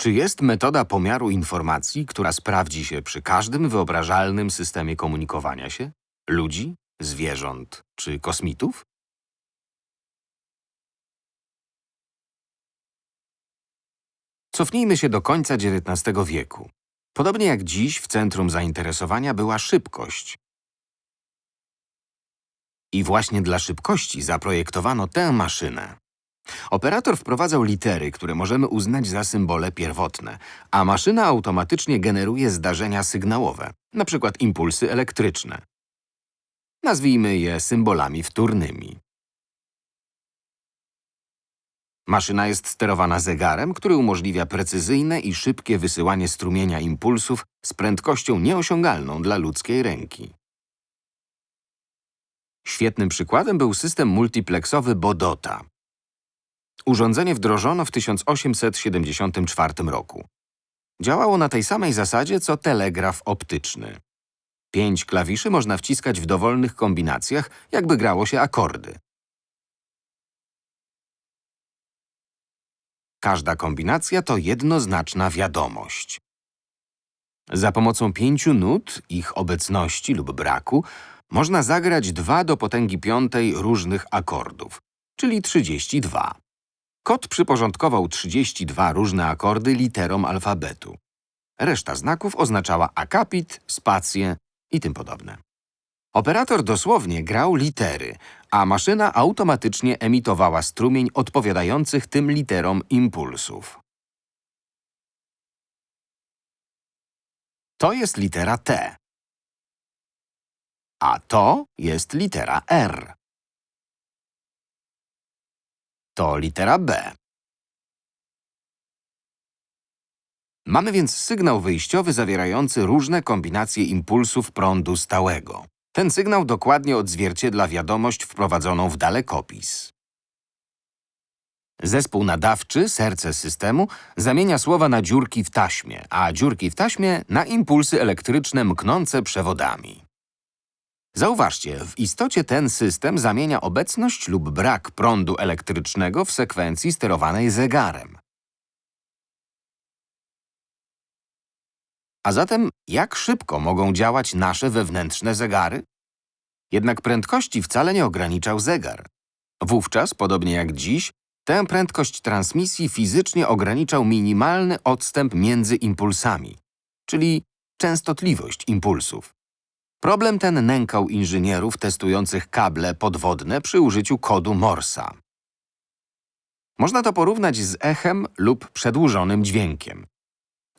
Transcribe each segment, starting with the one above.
Czy jest metoda pomiaru informacji, która sprawdzi się przy każdym wyobrażalnym systemie komunikowania się? Ludzi, zwierząt czy kosmitów? Cofnijmy się do końca XIX wieku. Podobnie jak dziś w centrum zainteresowania była szybkość. I właśnie dla szybkości zaprojektowano tę maszynę. Operator wprowadzał litery, które możemy uznać za symbole pierwotne, a maszyna automatycznie generuje zdarzenia sygnałowe, np. impulsy elektryczne. Nazwijmy je symbolami wtórnymi. Maszyna jest sterowana zegarem, który umożliwia precyzyjne i szybkie wysyłanie strumienia impulsów z prędkością nieosiągalną dla ludzkiej ręki. Świetnym przykładem był system multiplexowy Bodota. Urządzenie wdrożono w 1874 roku. Działało na tej samej zasadzie co telegraf optyczny. Pięć klawiszy można wciskać w dowolnych kombinacjach, jakby grało się akordy. Każda kombinacja to jednoznaczna wiadomość. Za pomocą pięciu nut, ich obecności lub braku, można zagrać dwa do potęgi piątej różnych akordów, czyli 32. Kot przyporządkował 32 różne akordy literom alfabetu. Reszta znaków oznaczała akapit, spację i tym podobne. Operator dosłownie grał litery, a maszyna automatycznie emitowała strumień odpowiadających tym literom impulsów. To jest litera T. A to jest litera R. To litera B. Mamy więc sygnał wyjściowy zawierający różne kombinacje impulsów prądu stałego. Ten sygnał dokładnie odzwierciedla wiadomość wprowadzoną w dalekopis. Zespół nadawczy, serce systemu, zamienia słowa na dziurki w taśmie, a dziurki w taśmie na impulsy elektryczne mknące przewodami. Zauważcie, w istocie ten system zamienia obecność lub brak prądu elektrycznego w sekwencji sterowanej zegarem. A zatem, jak szybko mogą działać nasze wewnętrzne zegary? Jednak prędkości wcale nie ograniczał zegar. Wówczas, podobnie jak dziś, tę prędkość transmisji fizycznie ograniczał minimalny odstęp między impulsami, czyli częstotliwość impulsów. Problem ten nękał inżynierów testujących kable podwodne przy użyciu kodu Morsa. Można to porównać z echem lub przedłużonym dźwiękiem.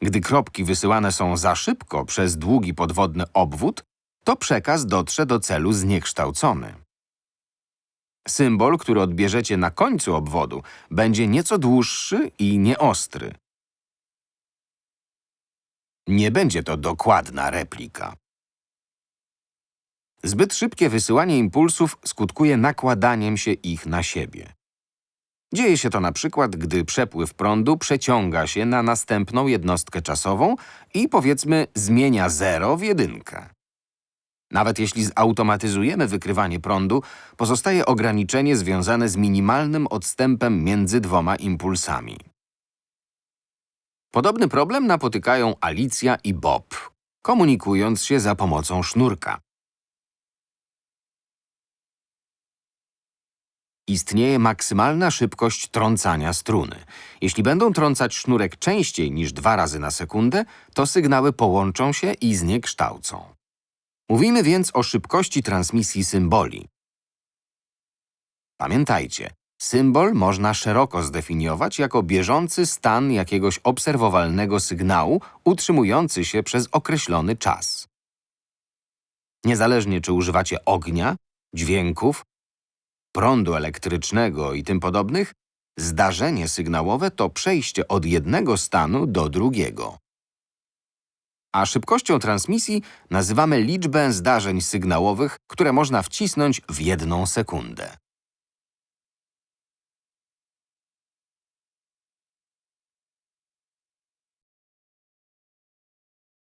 Gdy kropki wysyłane są za szybko przez długi podwodny obwód, to przekaz dotrze do celu zniekształcony. Symbol, który odbierzecie na końcu obwodu, będzie nieco dłuższy i nieostry. Nie będzie to dokładna replika. Zbyt szybkie wysyłanie impulsów skutkuje nakładaniem się ich na siebie. Dzieje się to na przykład, gdy przepływ prądu przeciąga się na następną jednostkę czasową i powiedzmy zmienia zero w jedynkę. Nawet jeśli zautomatyzujemy wykrywanie prądu, pozostaje ograniczenie związane z minimalnym odstępem między dwoma impulsami. Podobny problem napotykają Alicja i Bob, komunikując się za pomocą sznurka. Istnieje maksymalna szybkość trącania struny. Jeśli będą trącać sznurek częściej niż dwa razy na sekundę, to sygnały połączą się i zniekształcą. Mówimy więc o szybkości transmisji symboli. Pamiętajcie, symbol można szeroko zdefiniować jako bieżący stan jakiegoś obserwowalnego sygnału utrzymujący się przez określony czas. Niezależnie czy używacie ognia, dźwięków, prądu elektrycznego i tym podobnych, zdarzenie sygnałowe to przejście od jednego stanu do drugiego. A szybkością transmisji nazywamy liczbę zdarzeń sygnałowych, które można wcisnąć w jedną sekundę.